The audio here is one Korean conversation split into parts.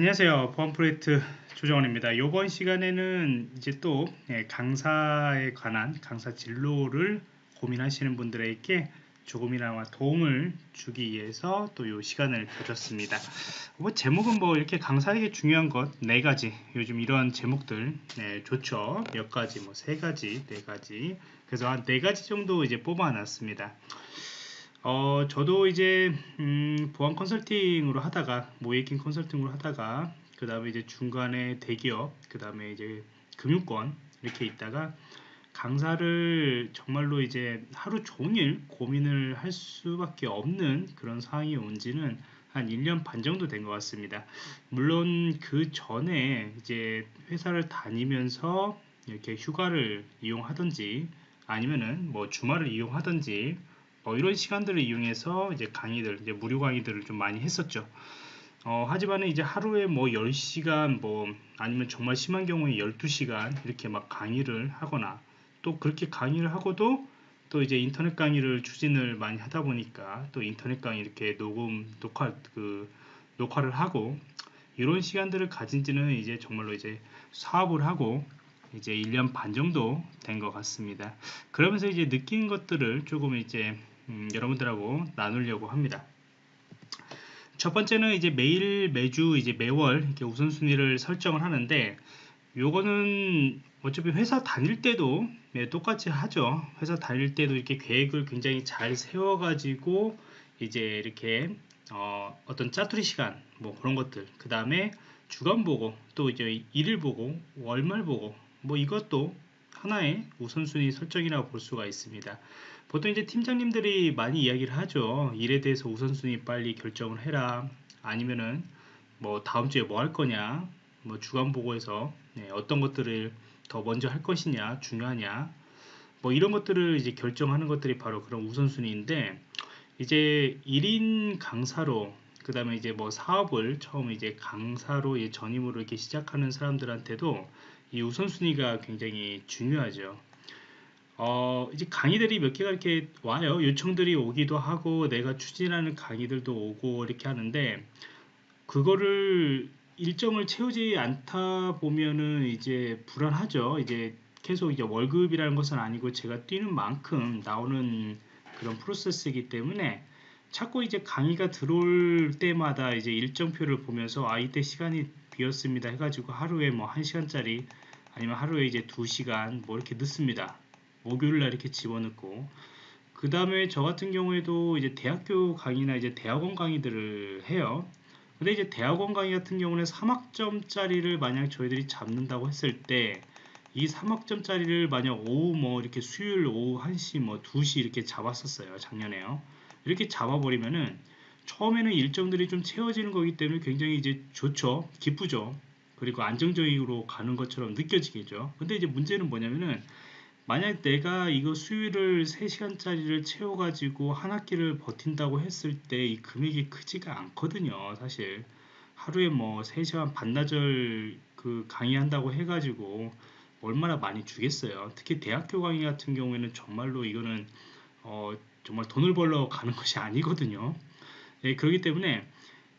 안녕하세요. 보안 프로젝트 조정원입니다. 이번 시간에는 이제 또 예, 강사에 관한 강사 진로를 고민하시는 분들에게 조금이나마 도움을 주기 위해서 또 이 시간을 가졌습니다. 뭐 제목은 뭐 이렇게 강사에게 중요한 것 네 가지 요즘 이런 제목들 네, 좋죠. 몇 가지 뭐 세 가지 네 가지 그래서 한 네 가지 정도 이제 뽑아놨습니다. 어, 저도 이제 음, 보안 컨설팅으로 하다가 모이킹 컨설팅으로 하다가 그 다음에 이제 중간에 대기업 그 다음에 이제 금융권 이렇게 있다가 강사를 정말로 이제 하루 종일 고민을 할 수밖에 없는 그런 상황이 온 지는 한 1년 반 정도 된 것 같습니다. 물론 그 전에 이제 회사를 다니면서 이렇게 휴가를 이용하든지 아니면은 뭐 주말을 이용하든지 뭐 이런 시간들을 이용해서 이제 강의들, 이제 무료 강의들을 좀 많이 했었죠. 어, 하지만 이제 하루에 뭐 10시간 뭐 아니면 정말 심한 경우에 12시간 이렇게 막 강의를 하거나 또 그렇게 강의를 하고도 또 이제 인터넷 강의를 추진을 많이 하다 보니까 또 인터넷 강의 이렇게 녹음 녹화 그 녹화를 하고 이런 시간들을 가진 지는 이제 정말로 이제 사업을 하고 이제 1년 반 정도 된 것 같습니다. 그러면서 이제 느낀 것들을 조금 이제 음, 여러분들하고 나누려고 합니다. 첫 번째는 이제 매일 매주 이제 매월 이렇게 우선순위를 설정을 하는데 요거는 어차피 회사 다닐 때도 네, 똑같이 하죠. 회사 다닐 때도 이렇게 계획을 굉장히 잘 세워 가지고 이제 이렇게 어, 어떤 짜투리 시간 뭐 그런 것들 그 다음에 주간 보고 또 이제 일일 보고 월말 보고 뭐 이것도 하나의 우선순위 설정이라고 볼 수가 있습니다. 보통 이제 팀장님들이 많이 이야기를 하죠. 일에 대해서 우선순위 빨리 결정을 해라. 아니면은 뭐 다음 주에 뭐 할 거냐. 뭐 주간 보고에서 네, 어떤 것들을 더 먼저 할 것이냐, 중요하냐. 뭐 이런 것들을 이제 결정하는 것들이 바로 그런 우선순위인데 이제 1인 강사로 그 다음에 이제 뭐 사업을 처음 이제 강사로 전임으로 이렇게 시작하는 사람들한테도 이 우선순위가 굉장히 중요하죠. 어, 이제 강의들이 몇 개가 이렇게 와요. 요청들이 오기도 하고 내가 추진하는 강의들도 오고 이렇게 하는데 그거를 일정을 채우지 않다 보면은 이제 불안하죠. 이제 계속 이제 월급이라는 것은 아니고 제가 뛰는 만큼 나오는 그런 프로세스이기 때문에 자꾸 이제 강의가 들어올 때마다 이제 일정표를 보면서 아 이때 시간이 비었습니다 해가지고 하루에 뭐 1시간짜리 아니면 하루에 이제 2시간 뭐 이렇게 넣습니다. 목요일날 이렇게 집어넣고 그 다음에 저 같은 경우에도 이제 대학교 강의나 이제 대학원 강의들을 해요. 근데 이제 대학원 강의 같은 경우는 3학점짜리를 만약 저희들이 잡는다고 했을 때 이 3학점짜리를 만약 오후 뭐 이렇게 수요일 오후 1시 뭐 2시 이렇게 잡았었어요. 작년에요. 이렇게 잡아버리면은 처음에는 일정들이 좀 채워지는 거기 때문에 굉장히 이제 좋죠. 기쁘죠. 그리고 안정적으로 가는 것처럼 느껴지겠죠. 근데 이제 문제는 뭐냐면은 만약 내가 이거 수요일을 3시간짜리를 채워가지고 한 학기를 버틴다고 했을 때 이 금액이 크지가 않거든요. 사실 하루에 뭐 3시간 반나절 그 강의한다고 해가지고 얼마나 많이 주겠어요. 특히 대학교 강의 같은 경우에는 정말로 이거는 어 정말 돈을 벌러 가는 것이 아니거든요. 예, 그렇기 때문에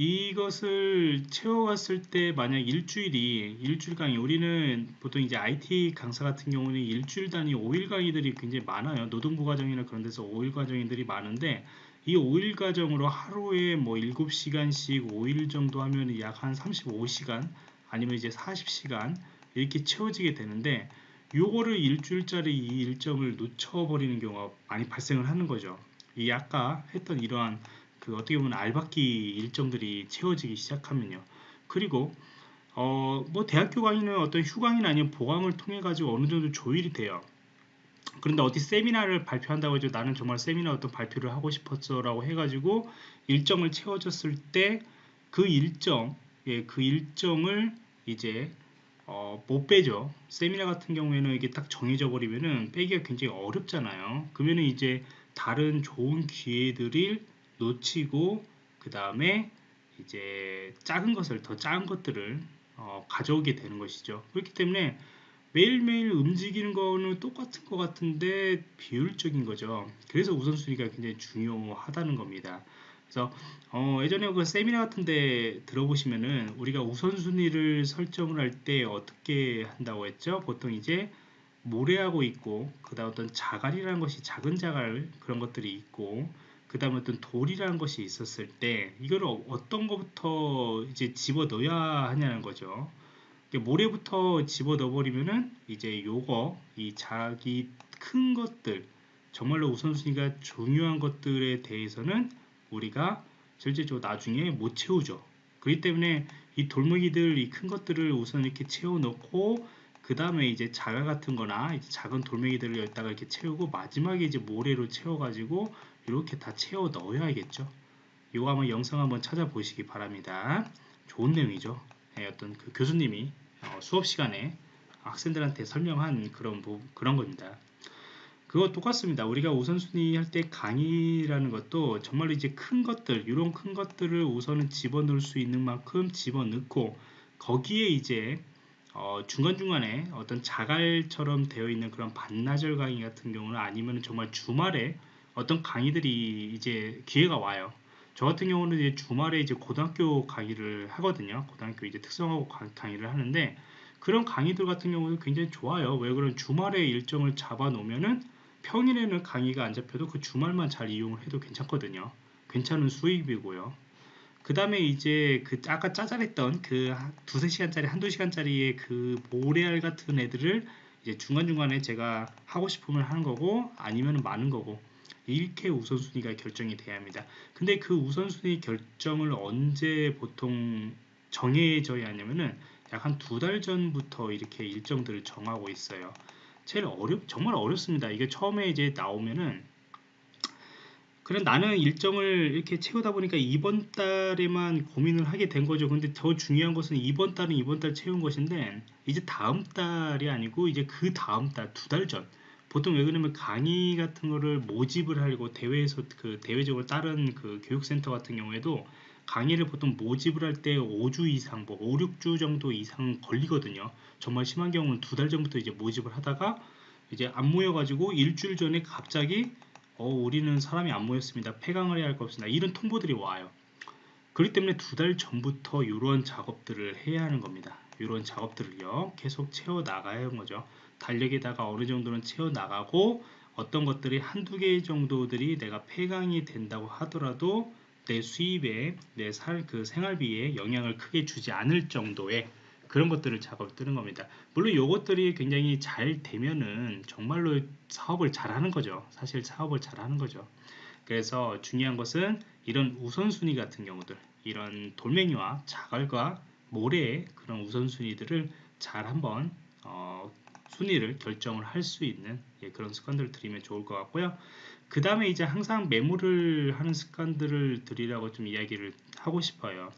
이것을 채워갔을 때 만약 일주일이 일주일 강의 우리는 보통 이제 IT 강사 같은 경우는 일주일 단위 5일 강의들이 굉장히 많아요. 노동부 과정이나 그런 데서 5일 과정들이 많은데 이 5일 과정으로 하루에 뭐 7시간씩 5일 정도 하면 약 한 35시간 아니면 이제 40시간 이렇게 채워지게 되는데 요거를 일주일짜리 이 일정을 놓쳐버리는 경우가 많이 발생을 하는 거죠. 이 아까 했던 이러한 그 어떻게 보면 알박기 일정들이 채워지기 시작하면요. 그리고 어 뭐 대학교 강의는 어떤 휴강이나 아니면 보강을 통해 가지고 어느 정도 조율이 돼요. 그런데 어디 세미나를 발표한다고 해서 나는 정말 세미나 어떤 발표를 하고 싶었어라고 해가지고 일정을 채워졌을 때 그 일정, 예, 그 일정을 이제 어, 못 빼죠. 세미나 같은 경우에는 이게 딱 정해져 버리면은 빼기가 굉장히 어렵잖아요. 그러면은 이제 다른 좋은 기회들을 놓치고 그 다음에 이제 작은 것을 더 작은 것들을 어, 가져오게 되는 것이죠. 그렇기 때문에 매일매일 움직이는 거는 똑같은 것 같은데 비율적인 거죠. 그래서 우선순위가 굉장히 중요하다는 겁니다. 그래서 어, 예전에 그 세미나 같은데 들어보시면은 우리가 우선순위를 설정을 할 때 어떻게 한다고 했죠? 보통 이제 모래하고 있고 그다음 어떤 자갈이라는 것이 작은 자갈 그런 것들이 있고 그 다음에 어떤 돌이라는 것이 있었을 때 이걸 어- 어떤 것부터 이제 집어 넣어야 하냐는 거죠. 모래부터 집어 넣어버리면은 이제 요거 이 자기 큰 것들 정말로 우선순위가 중요한 것들에 대해서는 우리가 실제적으로 나중에 못 채우죠. 그렇기 때문에 이 돌멩이들 이 큰 것들을 우선 이렇게 채워 넣고 그 다음에 이제 자갈 같은 거나 이제 작은 돌멩이들을 여기다가 이렇게 채우고 마지막에 이제 모래로 채워 가지고 이렇게 다 채워 넣어야겠죠. 이거 한번 영상 한번 찾아보시기 바랍니다. 좋은 내용이죠. 예, 어떤 그 교수님이 어, 수업 시간에 학생들한테 설명한 그런 부- 그런 겁니다. 그거 똑같습니다. 우리가 우선순위 할 때 강의라는 것도 정말로 이제 큰 것들, 이런 큰 것들을 우선은 집어넣을 수 있는 만큼 집어넣고 거기에 이제 어, 중간중간에 어떤 자갈처럼 되어 있는 그런 반나절 강의 같은 경우는 아니면 정말 주말에 어떤 강의들이 이제 기회가 와요. 저 같은 경우는 이제 주말에 이제 고등학교 강의를 하거든요. 고등학교 이제 특성화고 강- 강의를 하는데 그런 강의들 같은 경우는 굉장히 좋아요. 왜 그러면 주말에 일정을 잡아 놓으면은 평일에는 강의가 안 잡혀도 그 주말만 잘 이용을 해도 괜찮거든요. 괜찮은 수입이고요. 그 다음에 이제 그 아까 짜잘했던 그 한- 두세 시간짜리 한두 시간짜리의 그 모래알 같은 애들을 이제 중간중간에 제가 하고 싶으면 하는 거고 아니면 많은 거고 이렇게 우선순위가 결정이 돼야 합니다. 근데 그 우선순위 결정을 언제 보통 정해져야 하냐면은 약 한 두 달 전부터 이렇게 일정들을 정하고 있어요. 제일 어렵 정말 어렵습니다. 이게 처음에 이제 나오면은 그래 나는 일정을 이렇게 채우다 보니까 이번 달에만 고민을 하게 된 거죠. 근데 더 중요한 것은 이번 달은 이번 달 채운 것인데 이제 다음 달이 아니고 이제 그 다음 달 두 달 전. 보통 왜 그러냐면 강의 같은 거를 모집을 하려고 대회에서 그 대외적으로 다른 그 교육센터 같은 경우에도 강의를 보통 모집을 할 때 5주 이상, 뭐 5, 6주 정도 이상 걸리거든요. 정말 심한 경우는 두 달 전부터 이제 모집을 하다가 이제 안 모여 가지고 일주일 전에 갑자기 어, 우리는 사람이 안 모였습니다. 폐강을 해야 할 것 없습니다. 이런 통보들이 와요. 그렇기 때문에 두 달 전부터 이런 작업들을 해야 하는 겁니다. 이런 작업들을요 계속 채워 나가야 하는 거죠. 달력에다가 어느 정도는 채워 나가고 어떤 것들이 한두 개 정도들이 내가 폐강이 된다고 하더라도 내 수입에 내 살 그 생활비에 영향을 크게 주지 않을 정도의 그런 것들을 작업을 뜨는 겁니다. 물론 이것들이 굉장히 잘 되면은 정말로 사업을 잘하는 거죠. 사실 사업을 잘하는 거죠. 그래서 중요한 것은 이런 우선순위 같은 경우들, 이런 돌멩이와 자갈과 모래의 그런 우선순위들을 잘 한번 어, 순위를 결정을 할 수 있는 예, 그런 습관들을 들이면 좋을 것 같고요. 그 다음에 이제 항상 메모를 하는 습관들을 드리라고 좀 이야기를 하고 싶어요.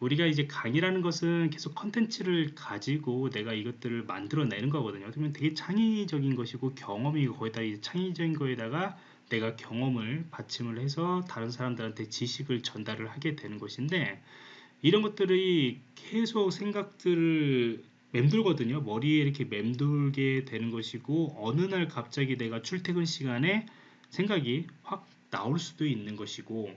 우리가 이제 강의라는 것은 계속 컨텐츠를 가지고 내가 이것들을 만들어내는 거거든요. 그러면 되게 창의적인 것이고 경험이고 거기다 이제 창의적인 거에다가 내가 경험을 받침을 해서 다른 사람들한테 지식을 전달을 하게 되는 것인데 이런 것들이 계속 생각들을 맴돌거든요. 머리에 이렇게 맴돌게 되는 것이고 어느 날 갑자기 내가 출퇴근 시간에 생각이 확 나올 수도 있는 것이고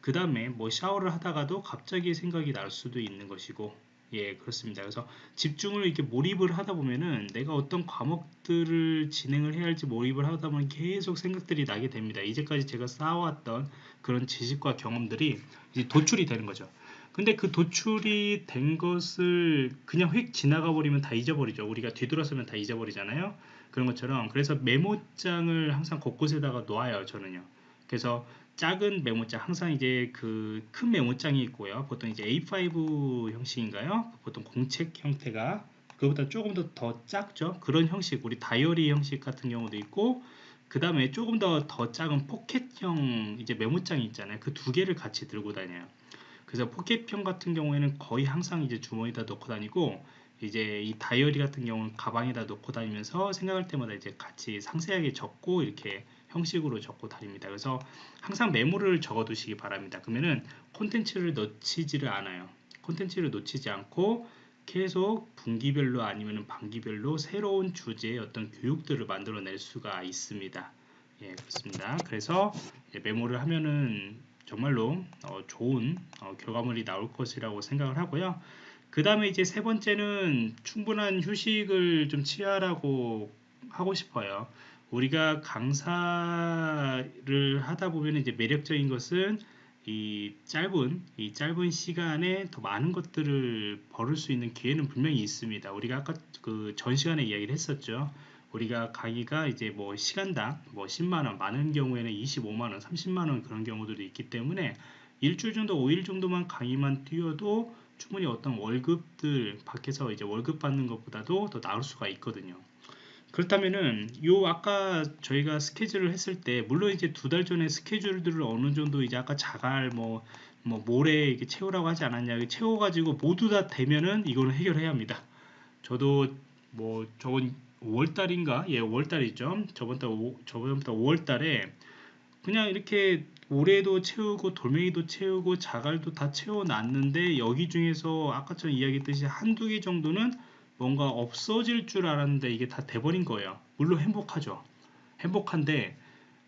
그 다음에 뭐 샤워를 하다가도 갑자기 생각이 날 수도 있는 것이고 예 그렇습니다. 그래서 집중을 이렇게 몰입을 하다 보면은 내가 어떤 과목들을 진행을 해야 할지 몰입을 하다 보면 계속 생각들이 나게 됩니다. 이제까지 제가 쌓아왔던 그런 지식과 경험들이 이제 도출이 되는 거죠 근데 그 도출이 된 것을 그냥 휙 지나가 버리면 다 잊어버리죠 우리가 뒤돌아서면 다 잊어버리잖아요 그런 것처럼 그래서 메모장을 항상 곳곳에다가 놓아요 저는요 그래서 작은 메모장 항상 이제 그 큰 메모장이 있고요. 보통 이제 A5 형식인가요? 보통 공책 형태가 그보다 조금 더 더 작죠. 그런 형식 우리 다이어리 형식 같은 경우도 있고 그 다음에 조금 더 더 작은 포켓형 이제 메모장이 있잖아요. 그 두 개를 같이 들고 다녀요. 그래서 포켓형 같은 경우에는 거의 항상 이제 주머니에다 넣고 다니고 이제 이 다이어리 같은 경우는 가방에다 넣고 다니면서 생각할 때마다 이제 같이 상세하게 적고 이렇게 형식으로 적고 다닙니다. 그래서 항상 메모를 적어 두시기 바랍니다. 그러면은 콘텐츠를 놓치지를 않아요. 콘텐츠를 놓치지 않고 계속 분기별로 아니면 반기별로 새로운 주제의 어떤 교육들을 만들어낼 수가 있습니다. 예, 그렇습니다. 그래서 메모를 하면은 정말로 어, 좋은 어, 결과물이 나올 것이라고 생각을 하고요. 그 다음에 이제 세 번째는 충분한 휴식을 좀 취하라고 하고 싶어요. 우리가 강사를 하다 보면 이제 매력적인 것은 이 짧은 이 짧은 시간에 더 많은 것들을 벌을 수 있는 기회는 분명히 있습니다. 우리가 아까 그 전 시간에 이야기를 했었죠. 우리가 강의가 이제 뭐 시간당 뭐 10만 원, 많은 경우에는 25만 원, 30만 원 그런 경우들도 있기 때문에 일주일 정도, 5일 정도만 강의만 뛰어도 충분히 어떤 월급들 밖에서 이제 월급 받는 것보다도 더 나을 수가 있거든요. 그렇다면은 요 아까 저희가 스케줄을 했을 때 물론 이제 두 달 전에 스케줄들을 어느 정도 이제 아까 자갈 뭐뭐 모레 이렇게 채우라고 하지 않았냐 채워 가지고 모두 다 되면은 이거는 해결해야 합니다. 저도 뭐 저건 5월달인가 예 5월달이죠. 저번 달 오, 저번부터 5월달에 그냥 이렇게 올해도 채우고 돌멩이도 채우고 자갈도 다 채워놨는데 여기 중에서 아까처럼 이야기했듯이 한두 개 정도는 뭔가 없어질 줄 알았는데 이게 다 돼버린 거예요. 물론 행복하죠. 행복한데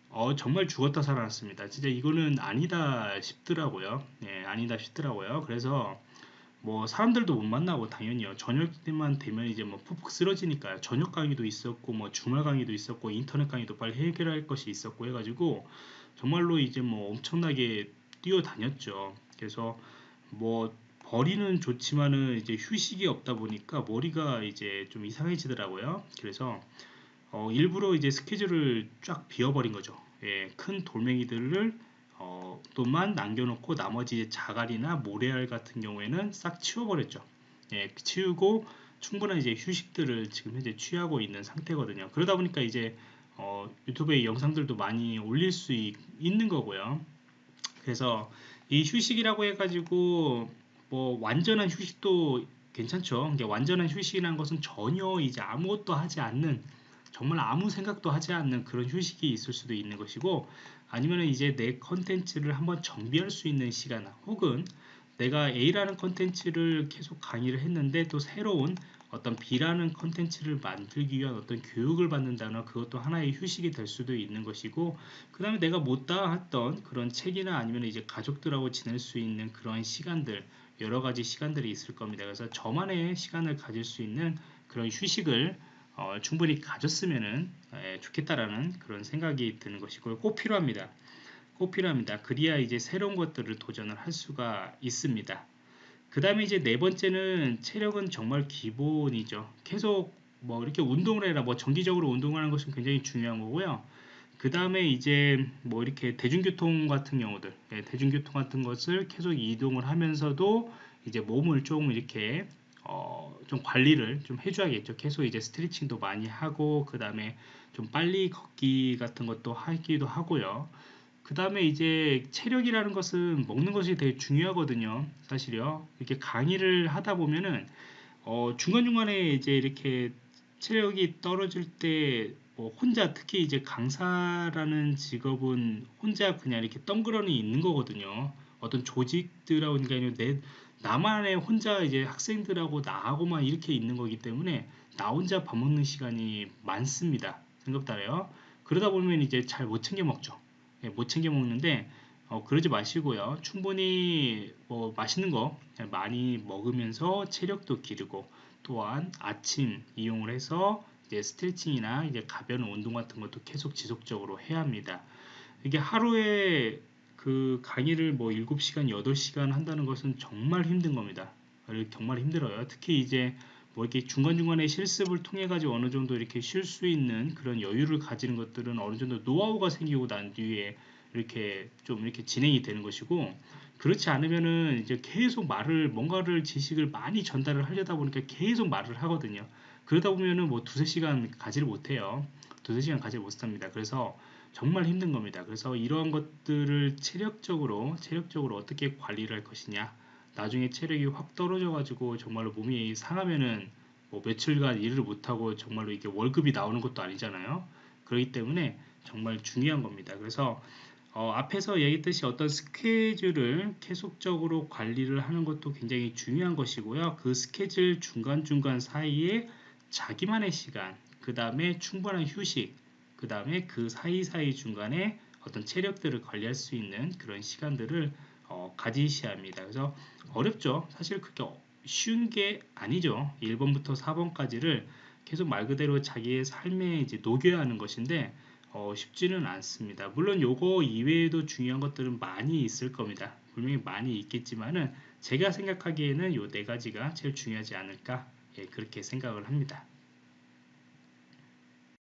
어, 정말 죽었다 살아났습니다. 진짜 이거는 아니다 싶더라고요. 예, 아니다 싶더라고요. 그래서 뭐 사람들도 못 만나고 당연히요. 저녁 때만 되면 이제 뭐 푹푹 쓰러지니까요. 저녁 강의도 있었고 뭐 주말 강의도 있었고 인터넷 강의도 빨리 해결할 것이 있었고 해가지고 정말로 이제 뭐 엄청나게 뛰어다녔죠. 그래서 뭐 버리는 좋지만은 이제 휴식이 없다 보니까 머리가 이제 좀 이상해지더라고요. 그래서 어 일부러 이제 스케줄을 쫙 비워버린 거죠. 예, 큰 돌멩이들을 어, 또만 남겨놓고 나머지 자갈이나 모래알 같은 경우에는 싹 치워버렸죠. 예, 치우고 충분한 이제 휴식들을 지금 현재 취하고 있는 상태거든요. 그러다 보니까 이제 어, 유튜브에 영상들도 많이 올릴 수 있, 는 거고요. 그래서 이 휴식이라고 해가지고 뭐 완전한 휴식도 괜찮죠. 완전한 휴식이라는 것은 전혀 이제 아무것도 하지 않는 정말 아무 생각도 하지 않는 그런 휴식이 있을 수도 있는 것이고 아니면 이제 내 컨텐츠를 한번 정비할 수 있는 시간 혹은 내가 A라는 컨텐츠를 계속 강의를 했는데 또 새로운 어떤 B라는 컨텐츠를 만들기 위한 어떤 교육을 받는다거나 그것도 하나의 휴식이 될 수도 있는 것이고 그 다음에 내가 못다 했던 그런 책이나 아니면 이제 가족들하고 지낼 수 있는 그런 시간들 여러 가지 시간들이 있을 겁니다. 그래서 저만의 시간을 가질 수 있는 그런 휴식을 어, 충분히 가졌으면 좋겠다라는 그런 생각이 드는 것이고 꼭 필요합니다. 꼭 필요합니다. 그리야 이제 새로운 것들을 도전을 할 수가 있습니다. 그 다음에 이제 네 번째는 체력은 정말 기본이죠. 계속 뭐 이렇게 운동을 해라, 뭐 정기적으로 운동하는 것은 굉장히 중요한 거고요. 그 다음에 이제 뭐 이렇게 대중교통 같은 경우들, 예, 대중교통 같은 것을 계속 이동을 하면서도 이제 몸을 조금 이렇게 어, 좀 관리를 좀 해줘야겠죠. 계속 이제 스트레칭도 많이 하고, 그 다음에 좀 빨리 걷기 같은 것도 하기도 하고요. 그 다음에 이제 체력이라는 것은 먹는 것이 되게 중요하거든요. 사실요. 이렇게 강의를 하다 보면은, 어, 중간중간에 이제 이렇게 체력이 떨어질 때, 뭐 혼자, 특히 이제 강사라는 직업은 혼자 그냥 이렇게 덩그러니 있는 거거든요. 어떤 조직들하고 그러니까 내, 나만의 혼자 이제 학생들하고 나하고만 이렇게 있는 거기 때문에 나 혼자 밥 먹는 시간이 많습니다. 생각달아요. 그러다 보면 이제 잘 못 챙겨 먹죠. 예, 못 챙겨 먹는데 어, 그러지 마시고요. 충분히 뭐 맛있는 거 많이 먹으면서 체력도 기르고 또한 아침 이용을 해서 이제 스트레칭이나 이제 가벼운 운동 같은 것도 계속 지속적으로 해야 합니다. 이게 하루에 그 강의를 뭐 7시간, 8시간 한다는 것은 정말 힘든 겁니다. 정말 힘들어요. 특히 이제 뭐 이렇게 중간중간에 실습을 통해 가지고 어느 정도 이렇게 쉴 수 있는 그런 여유를 가지는 것들은 어느 정도 노하우가 생기고 난 뒤에 이렇게 좀 이렇게 진행이 되는 것이고 그렇지 않으면은 이제 계속 말을 뭔가를 지식을 많이 전달을 하려다 보니까 계속 말을 하거든요. 그러다 보면은 뭐 두세 시간 가지를 못해요. 두세 시간 가지 못합니다. 그래서 정말 힘든 겁니다. 그래서 이러한 것들을 체력적으로 체력적으로 어떻게 관리를 할 것이냐 나중에 체력이 확 떨어져 가지고 정말로 몸이 상하면은 뭐 며칠간 일을 못하고 정말로 이게 월급이 나오는 것도 아니잖아요. 그렇기 때문에 정말 중요한 겁니다. 그래서 어, 앞에서 얘기했듯이 어떤 스케줄을 계속적으로 관리를 하는 것도 굉장히 중요한 것이고요. 그 스케줄 중간중간 사이에 자기만의 시간, 그 다음에 충분한 휴식, 그 다음에 그 사이사이 중간에 어떤 체력들을 관리할 수 있는 그런 시간들을 어, 가지셔야 합니다. 그래서 어렵죠. 사실 그게 쉬운 게 아니죠. 1번부터 4번까지를 계속 말 그대로 자기의 삶에 이제 녹여야 하는 것인데 어, 쉽지는 않습니다. 물론 요거 이외에도 중요한 것들은 많이 있을 겁니다. 분명히 많이 있겠지만은 제가 생각하기에는 요 네 가지가 제일 중요하지 않을까 예, 그렇게 생각을 합니다.